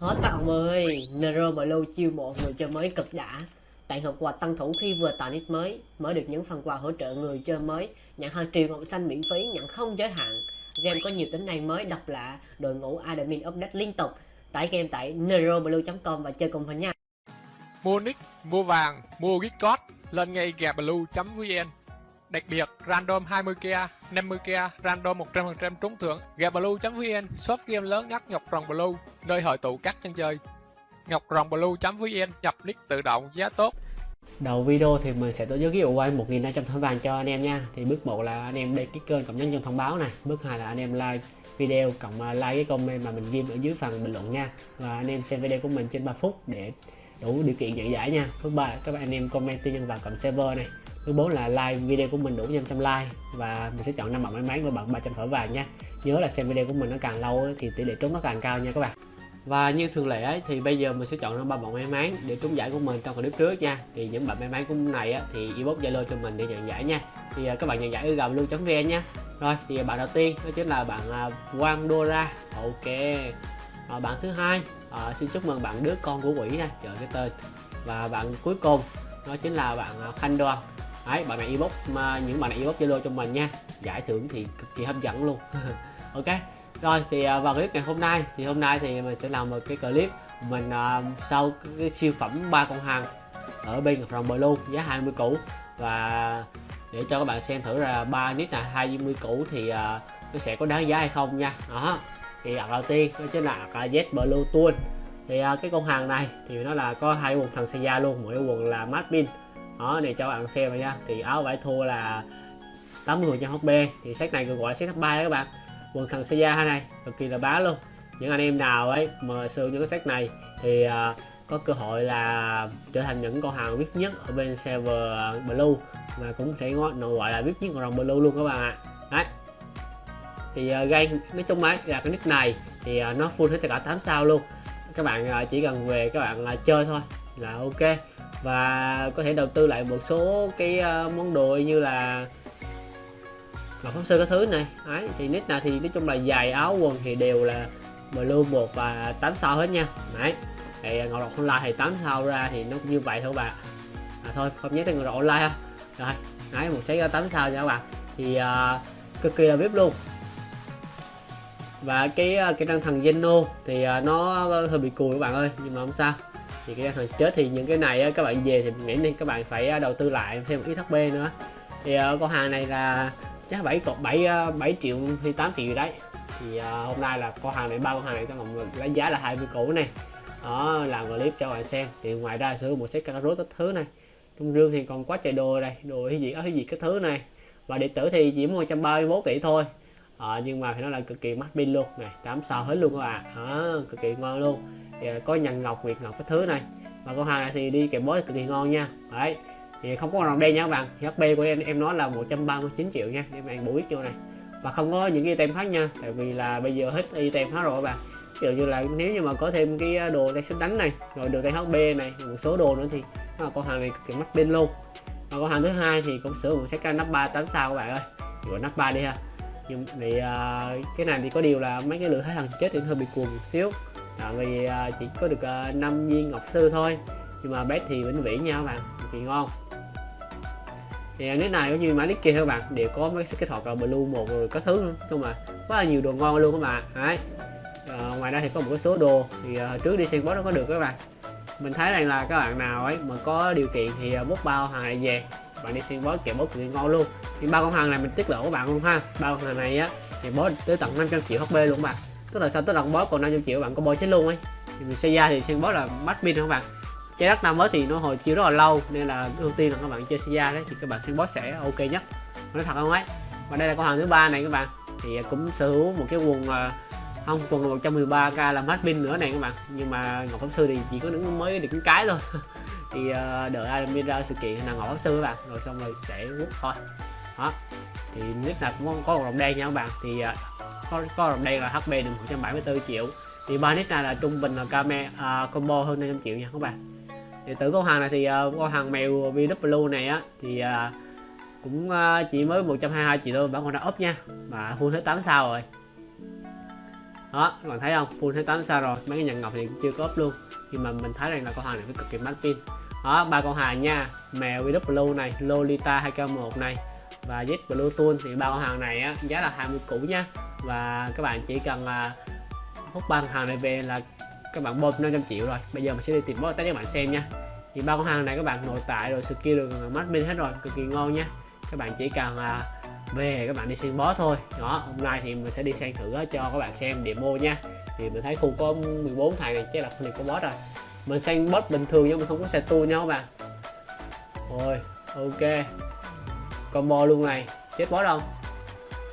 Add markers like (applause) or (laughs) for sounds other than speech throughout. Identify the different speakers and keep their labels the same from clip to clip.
Speaker 1: Hết các ông ơi, Nero Blue chiêu mộ người chơi mới cực đã. Tặng hộp quà tăng thủ khi vừa tạo nick mới, mới được những phần quà hỗ trợ người chơi mới, nhận hàng triệu ngọc xanh miễn phí, nhận không giới hạn. Game có nhiều tính năng mới độc lạ, đội ngũ admin update liên tục. Tải game tại neroblue.com và chơi cùng mình nha.
Speaker 2: Mua nick, mua vàng, mua gift code, lên ngay gablue.vn. Đặc biệt, random 20k, 50k, random 100% trúng thưởng. Gablue.vn, shop game lớn nhất Ngọc Rồng Blue, nơi hội tụ các chân chơi. Ngọc Rồng Blue.vn, nhập nick tự động, giá tốt.
Speaker 1: Đầu video thì mình sẽ tổ chức cái giveaway 1.500 thỏi vàng cho anh em nha. Thì bước 1 là anh em đăng ký kênh cộng nhấn chuông thông báo này. Bước 2 là anh em like video cộng à, like cái comment mà mình ghi ở dưới phần bình luận nha. Và anh em xem video của mình trên 3 phút để đủ điều kiện nhận giải nha. Bước 3 các bạn anh em comment tư nhân vào cộng server này. Bước 4 là like video của mình đủ 500 like và mình sẽ chọn năm bạn may mắn và bạn 300 thỏi vàng nha. Nhớ là xem video của mình nó càng lâu thì tỷ lệ trúng nó càng cao nha các bạn. Và như thường lệ ấy, thì bây giờ mình sẽ chọn ra ba bạn may mắn để trúng giải của mình trong clip trước nha. Thì những bạn may mắn của này á, thì inbox Zalo cho mình để nhận giải nha. Thì à, các bạn nhận giải ở gầm luôn.vn nha. Rồi thì à, bạn đầu tiên đó chính là bạn à, Quang Dora. Ok. À, bạn thứ hai à, xin chúc mừng bạn đứa con của quỷ nha chờ cái tên. Và bạn cuối cùng đó chính là bạn Khanh Đoan. Đấy, bạn này inbox mà những bạn này inbox Zalo cho mình nha. Giải thưởng thì cực kỳ hấp dẫn luôn. (laughs) ok rồi thì à, vào clip ngày hôm nay thì hôm nay thì mình sẽ làm một cái clip mình uh, sau cái siêu phẩm ba con hàng ở bên Ngọc Rồng Blue giá 20 củ. Và để cho các bạn xem thử là ba nít là 20 củ thì uh, nó sẽ có đáng giá hay không nha. Đó thì ạc đầu tiên đó chính là ạc Z Blue Tool. Thì uh, cái con hàng này thì nó là có hai quần thằng Seiya luôn mỗi quần là mát pin đó để cho bạn xem nha. Thì áo vải thua là 80% HP thì sách này gọi là set 3 đó các bạn quần thằng Seiya này cực kỳ là bá luôn. Những anh em nào ấy mà sử những cái set này thì uh, có cơ hội là trở thành những con hàng viết nhất ở bên server à, blue và cũng thể nổi gọi là viết nhất con rồng blue luôn các bạn ạ. Đấy. Thì à, uh, gây nói chung ấy là cái nick này thì uh, nó full hết tất cả 8 sao luôn. Các bạn uh, chỉ cần về các bạn uh, chơi thôi là ok. Và có thể đầu tư lại một số cái uh, món đồ như là ngọc pháp sư cái thứ này. Đấy thì nick nào thì nói chung là dài áo quần thì đều là blue một và 8 sao hết nha. Đấy thì ngọc độc online thì 8 sao ra thì nó cũng như vậy thôi bạn à, thôi không nhắc tới ngọc độc online ha. Rồi đấy một set 8 sao nha các bạn. Thì uh, cực kỳ là vip luôn. Và cái à, cái răng thần Zeno thì uh, nó hơi bị cùi các bạn ơi nhưng mà không sao. Thì cái răng thằng chết thì những cái này các bạn về thì nghĩ nên các bạn phải đầu tư lại thêm một ít HP nữa. Thì uh, con hàng này là chắc 7 cộng 7 7 triệu thì 8 triệu đấy. Thì uh, hôm nay là con hàng này ba con hàng này cho mọi người lấy giá là 20 củ này. Đó làm clip cho bạn xem. Thì ngoài ra sử dụng một set cà rốt các thứ này. Trong rương thì còn quá trời đồ đây. Đồ cái gì cái gì cái thứ này. Và điện tử thì chỉ 131 tỷ thôi. À, nhưng mà phải nói là cực kỳ mắc pin luôn này. 8 sao hết luôn các bạn. À, cực kỳ ngon luôn. Thì, ờ, có nhằn ngọc nguyệt ngọc cái thứ này. Và con hàng này thì đi kèm boss cực kỳ ngon nha. Đấy thì không có rồng đen nha các bạn. Thì HP của em em nói là 139 triệu nha. Để bạn bổ ích vô này. Và không có những cái item khác nha. Tại vì là bây giờ hết item hết rồi các bạn. Ví dụ như là nếu như mà có thêm cái đồ tay sức đánh này rồi được tay HP này một số đồ nữa thì nó là con hàng này cực kỳ mắc pin luôn. Và con hàng thứ hai thì cũng sử dụng set nắp 3 8 sao các bạn ơi. Gọi nắp 3 đi ha. Nhưng thì uh, à, cái này thì có điều là mấy cái lửa thái thằng chết thì hơi bị cuồng một xíu. Tại vì uh, chỉ có được à, uh, 5 viên ngọc sư thôi. Nhưng mà bé thì vĩnh viễn nha các bạn thì ngon thì nick này cũng như mã nick kia các bạn đều có mấy cái thuật là blue một rồi có thứ nữa không mà quá là nhiều đồ ngon luôn các bạn đấy. À, ngoài ra thì có một số đồ thì uh, trước đi xem boss nó có được các bạn. Mình thấy rằng là các bạn nào ấy mà có điều kiện thì ờ, bút bao hàng này về bạn đi xem boss kẹp boss cực ngon luôn. Thì ba con hàng này mình tiết lộ các bạn luôn ha. Ba con hàng này á thì boss tới tận 500 triệu hp luôn các bạn. Tức là sau tới lần boss còn 500 triệu bạn có boss chết luôn ấy. Thì mình xây ra thì xem boss là bắt pin không các bạn trái đất năm mới thì nó hồi chiếu rất là lâu nên là ưu tiên là các bạn chơi Sia đấy thì các bạn xem boss sẽ ok nhất. Nói thật không ấy và đây là con hàng thứ ba này các bạn. Thì à, cũng sở hữu một cái quần à, không quần 113k làm hết pin nữa này các bạn. Nhưng mà ngọc pháp sư thì chỉ có những mới được cái cái thôi. (laughs) Thì uh, đợi admin ra sự kiện là ngọc pháp sư các bạn rồi xong rồi sẽ quốc thôi. Đó. Thì nick nào cũng có, một đồng đen nha các bạn. Thì uh, có, có đồng đen là hp được 174 triệu. Thì ba nick này là trung bình là camera uh, combo hơn 500 triệu nha các bạn điện tử con hàng này thì uh, con hàng mèo VW này á thì uh, cũng uh, chỉ mới 122 triệu thôi vẫn còn đã up nha. Mà full hết 8 sao rồi. Đó các bạn thấy không? Full hết 8 sao rồi. Mấy cái nhận ngọc thì cũng chưa có up luôn. Nhưng mà mình thấy rằng là con hàng này phải cực kỳ mát pin. Đó ba con hàng nha. Mèo VW này Lolita 2K1 này và Z Blue Tool thì ba con hàng này á, giá là 20 cũ nha. Và các bạn chỉ cần là hút ba hàng này về là các bạn bơm 500 triệu rồi. Bây giờ mình sẽ đi tìm bot test các bạn xem nha. Thì ba con hàng này các bạn nội tại rồi skill được mắt minh hết rồi cực kỳ ngon nha. Các bạn chỉ cần là về các bạn đi xem boss thôi. Đó hôm nay thì mình sẽ đi sang thử à, cho các bạn xem demo nha. Thì mình thấy khu có 14 thằng này chắc là không được có boss rồi. Mình sang boss bình thường nhưng mình không có xe tu nha các bạn. Rồi ok. Combo luôn này. Chết boss không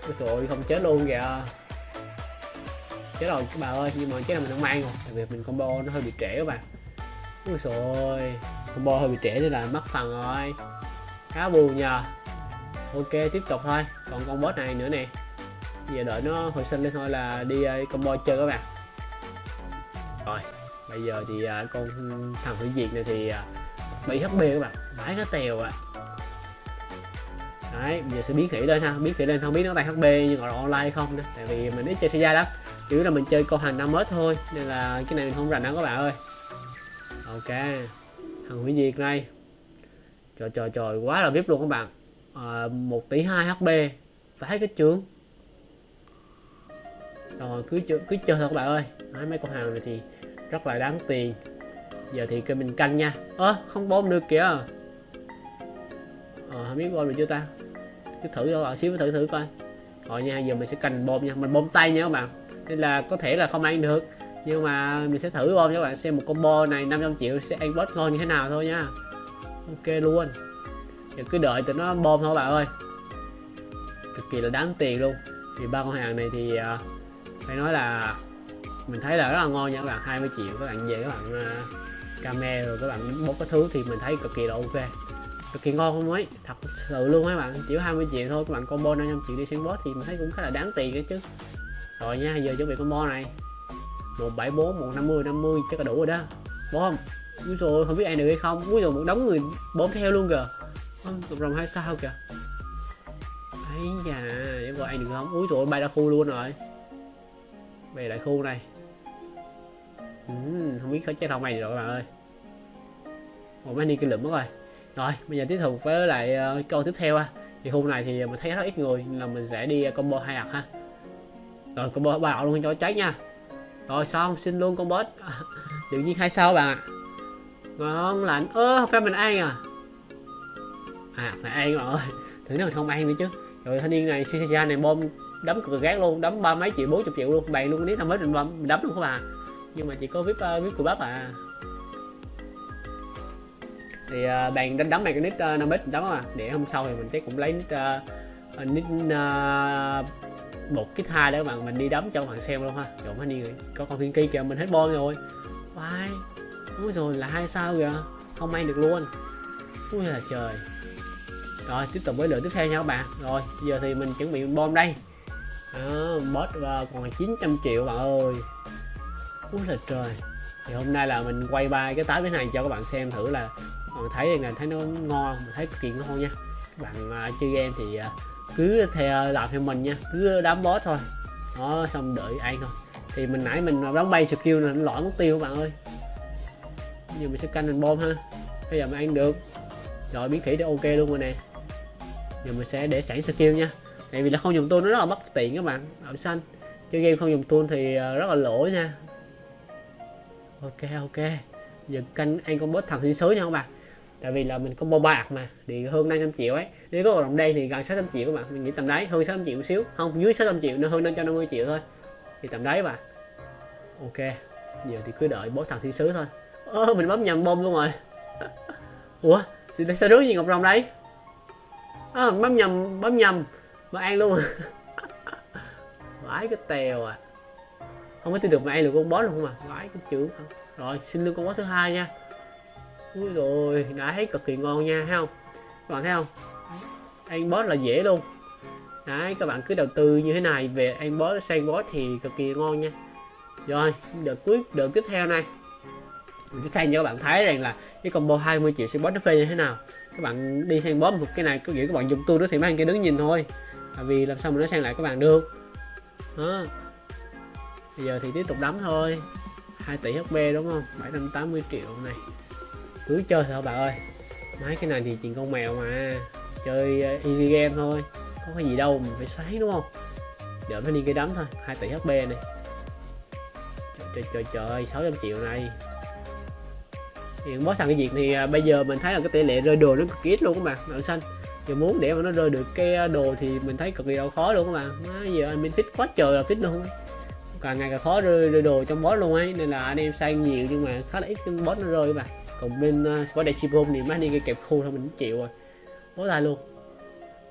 Speaker 1: Ôi trời ơi, không chết luôn kìa chết rồi, các bà ơi, nhưng mà chết là mình không mang rồi. Tại vì mình combo nó hơi bị trễ các bạn. Ui rồi combo hơi bị trễ nên là mất phần rồi. Khá buồn nhờ. Ok, tiếp tục thôi. Còn con boss này nữa nè. Giờ đợi nó hồi sinh lên thôi là đi ờ, combo chơi các bạn. Rồi, bây giờ thì ờ, con thằng hủy diệt này thì ờ, bị hp các bạn. Bãi cái tèo ạ đấy bây giờ sẽ biến khỉ lên ha. Biến khỉ lên không biết nó tay hp nhưng còn online không nữa. Tại vì mình ít chơi xe lắm. Chủ yếu là mình chơi câu hàng năm mới thôi. Nên là cái này mình không rành đâu các bạn ơi. Ok. Thằng hủy diệt này trời trời trời. Quá là vip luôn các bạn. Ờ, à, 1 tỷ 2 hp phải cái trường rồi cứ chơi cứ chơi thôi các bạn ơi. Đấy, mấy con hàng này thì rất là đáng tiền. Giờ thì kêu mình canh nha. Ơ à, không bom được kìa. Ờ à, không biết bom được chưa ta? Cứ thử cho xíu thử thử coi. Rồi nha giờ mình sẽ cần bom nha. Mình bom tay nha các bạn. Nên là có thể là không ăn được. Nhưng mà mình sẽ thử bom cho các bạn. Xem một combo này 500 triệu sẽ ăn boss ngon như thế nào thôi nha. Ok luôn. Giờ cứ đợi tụi nó bom thôi bạn ơi. Cực kỳ là đáng tiền luôn. Thì ba con hàng này thì uh, phải nói là mình thấy là rất là ngon nha các bạn. 20 triệu các bạn về các bạn à, uh, camera rồi các bạn bốc cái thứ thì mình thấy cực kỳ là ok cực kỳ ngon không ấy. Thật sự luôn các bạn. Chỉ 20 triệu thôi các bạn combo 500 triệu đi xem boss thì mình thấy cũng khá là đáng tiền đấy chứ. Rồi nha giờ chuẩn bị combo này. 174 150 50 chắc là đủ rồi đó. Bom Úi rồi không biết ai được hay không. Úi rồi một đống người bốn theo luôn kìa. Tụt rồng hai sao kìa. Ấy da để coi ai được không? Úi rồi bay ra khu luôn rồi. Về lại khu này. Ừ, Không biết có chết không này rồi các bạn ơi. Một mấy đi cái lượm mất rồi. Rồi bây giờ tiếp tục với lại uh, câu tiếp theo ha. Thì khu này thì mình thấy rất ít người Nên là mình sẽ đi ờ, combo hai hạt ha. Rồi combo ba luôn cho cháy nha. Rồi xong xin luôn con boss. (laughs) Tự nhiên hai sao bạn ạ? Ngon lạnh ơ ờ, phải mình ăn à? À phải ăn mà ơi thử nếu mình không ăn nữa chứ. Trời thanh niên này Shisha này bom đấm cực gác luôn đấm ba mấy triệu bốn chục triệu luôn. Bày luôn nếu năm mới mình bom đấm luôn các bạn. Nhưng mà chỉ có vip uh, vip của bác à thì uh, bạn đánh đấm này cái nick uh, năm đấm mà. Để hôm sau thì mình chắc cũng lấy nick uh, nick uh, một kích hai đó các bạn. Mình đi đấm cho các bạn xem luôn ha. Trộn đi người có con thiên kỳ kìa mình hết bom rồi. Bye Ui rồi là hai sao kìa? Không may được luôn. Ui là trời. Rồi tiếp tục với lượt tiếp theo nha các bạn. Rồi giờ thì mình chuẩn bị bom đây. À, Boss uh, còn 900 triệu bạn ơi. Ui là trời. Thì hôm nay là mình quay ba cái tái này cho các bạn xem thử là còn thấy là thấy nó ngon Mình thấy cực kỳ ngon nha. Các bạn à, uh, chơi game thì uh, cứ theo làm theo mình nha Cứ đám boss thôi. Đó xong đợi ăn thôi. Thì mình nãy mình đóng bay skill này nó lõi mất tiêu các bạn ơi. Giờ mình sẽ canh mình bom ha. Bây giờ mình ăn được. Rồi biến khỉ thì ok luôn rồi nè. Giờ mình sẽ để sẵn skill nha. Tại vì là không dùng tool nó rất là bất tiện các bạn đậu xanh. Chơi game không dùng tool thì à, rất là lỗi nha. Ok ok. Giờ canh ăn con boss thằng thiên sứ nha các bạn tại vì là mình combo bạc mà thì hơn 500 triệu ấy. Nếu có đồng đây thì gần 600 triệu các bạn mình nghĩ tầm đấy hơn 600 triệu một xíu. Không dưới 600 triệu nó hơn 550 triệu thôi. Thì tầm đấy mà ok giờ thì cứ đợi bố thằng thiên sứ thôi. Ơ mình bấm nhầm bom luôn rồi. (laughs) Ủa thì sao đứa gì ngọc rồng đây? À, bấm nhầm bấm nhầm. Mà ăn luôn. (laughs) Vãi cái tèo à. Không có tin được mà ăn được con boss luôn không à vãi cái chữ. Không rồi xin lương con boss thứ hai nha. Úi rồi đã thấy cực kỳ ngon nha, thấy không? Các bạn thấy không? Ăn boss là dễ luôn. Đấy, các bạn cứ đầu tư như thế này về ăn boss sang boss thì cực kỳ ngon nha. Rồi, đợt cuối, đợt tiếp theo này. Mình sẽ sang cho các bạn thấy rằng là cái combo 20 triệu sẽ boss nó phê như thế nào. Các bạn đi sang boss một cái này, có nghĩa các bạn dùng tu đó thì mấy anh kia đứng nhìn thôi. Tại vì làm sao mà nó sang lại các bạn được. Đó. Bây giờ thì tiếp tục đấm thôi. 2 tỷ HP đúng không? 780 triệu này cứ chơi thôi bà ơi. Mấy cái này thì chuyện con mèo mà. Chơi ờ, easy game thôi. Có cái gì đâu mình phải xoáy đúng không? Đợi nó đi cái đấm thôi. 2 tỷ HP này. Trời trời trời, trời 600 triệu này. Hiện boss thằng cái việc thì à, bây giờ mình thấy là cái tỷ lệ rơi đồ nó cực kỳ ít luôn các bạn. Đậu xanh giờ muốn để mà nó rơi được cái à, đồ thì mình thấy cực kỳ đâu khó luôn các bạn. Má giờ anh mình fit quá trời là fit luôn càng ngày càng khó rơi, rơi đồ trong boss luôn ấy. Nên là anh em sang nhiều nhưng mà khá là ít cái boss nó rơi các bạn còn bên ờ, uh, Squad Chipom thì mấy đi cái kẹp khu thôi mình chịu rồi. Bó tay luôn.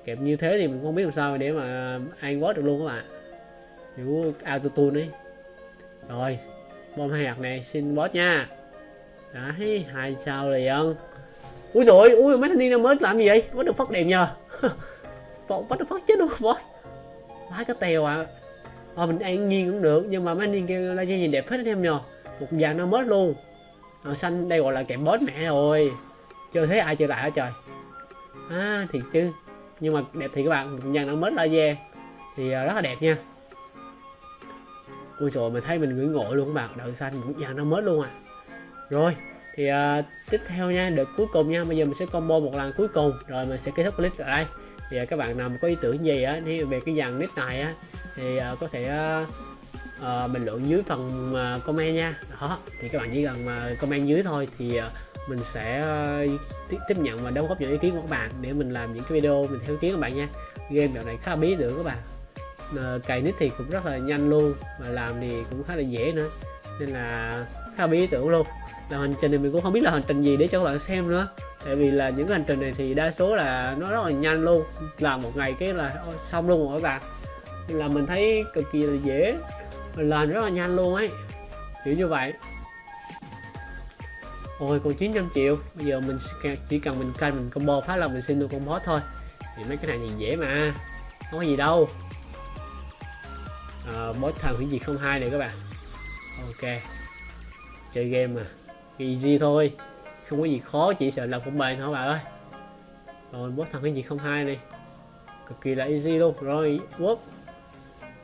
Speaker 1: Kẹp như thế thì mình không biết làm sao để mà ăn quá được luôn các bạn. Kiểu auto tune ấy. Rồi bom hai hạt này xin boss nha. Đấy hai sao liền. Ui rồi ui mấy thanh niên mới làm gì vậy? Có được phát đẹp nhờ. Phát được phát chết luôn boss má cái tèo à ờ mình ăn nghiêng cũng được nhưng mà mấy anh niên kia la nhìn đẹp hết anh em nhờ. Một dạng nó mất luôn màu xanh đây gọi là kẹp boss mẹ rồi. Chưa thấy ai chơi lại hả trời? À thiệt chứ. Nhưng mà đẹp thì các bạn một dàn nó mất laser thì à, rất là đẹp nha. Ui trời mình thấy mình ngưỡng ngội luôn các bạn. Đậu xanh một dàn nó mất luôn à. Rồi thì uh, tiếp theo nha được cuối cùng nha. Bây giờ mình sẽ combo một lần cuối cùng. Rồi mình sẽ kết thúc clip tại đây thì uh, các bạn nào mà có ý tưởng gì á về cái dàn nick này á thì uh, có thể uh, uh, bình luận dưới phần uh, comment nha. Đó thì các bạn chỉ cần uh, comment dưới thôi thì uh, mình sẽ uh, tiếp nhận và đóng góp những ý kiến của các bạn để mình làm những cái video mình theo ý kiến các bạn nha. Game dạo này khá là bí được các bạn. Uh, cài nick thì cũng rất là nhanh luôn mà làm thì cũng khá là dễ nữa. Nên là khá là bí tưởng luôn. Là hành trình thì mình cũng không biết là hành trình gì để cho các bạn xem nữa. Tại vì là những hành trình này thì đa số là nó rất là nhanh luôn. Làm một ngày cái là xong luôn rồi các bạn. Là mình thấy cực kỳ là dễ mình làm rất là nhanh luôn ấy. Kiểu như vậy. Ôi còn 900 triệu. Bây giờ mình chỉ cần mình canh mình combo phát là mình xin được con boss thôi. Thì mấy cái này thì dễ mà. Không có gì đâu. À, boss thần hủy diệt không hai này các bạn. Ok. Chơi game mà. Easy thôi. Không có gì khó chỉ sợ là không bền thôi bạn ơi. Rồi boss thần hủy diệt không hai này. Cực kỳ là easy luôn. Rồi quốc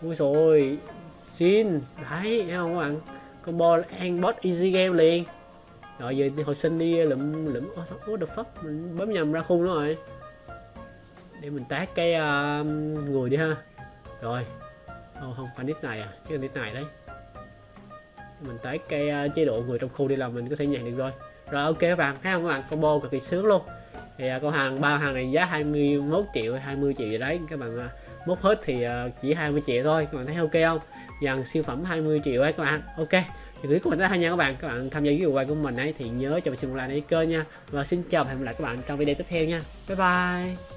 Speaker 1: ui rồi xin. Đấy thấy không các bạn? Combo ăn boss easy game liền. Rồi giờ hồi sinh đi lụm lụm what the fuck? Mình bấm nhầm ra khu nữa rồi. Để mình tát cái uh, người đi ha. Rồi. Oh, không phải nick này à? Chứ là nick này đấy. Mình tát cái uh, chế độ người trong khu đi là mình có thể nhận được rồi. Rồi ok các bạn. Thấy không các bạn? Combo cực kỳ sướng luôn. Thì uh, con hàng ba hàng này giá 21 triệu 20 triệu gì đấy. Các bạn uh, mốt hết thì ờ, chỉ 20 triệu thôi. Các bạn thấy ok không? Dàn siêu phẩm 20 triệu ấy các bạn. Ok. Thì gửi comment đây nha các bạn. Các bạn tham gia cái quay của mình ấy thì nhớ cho mình xin một like để kênh nha. Và xin chào và hẹn gặp lại các bạn trong video tiếp theo nha. Bye bye.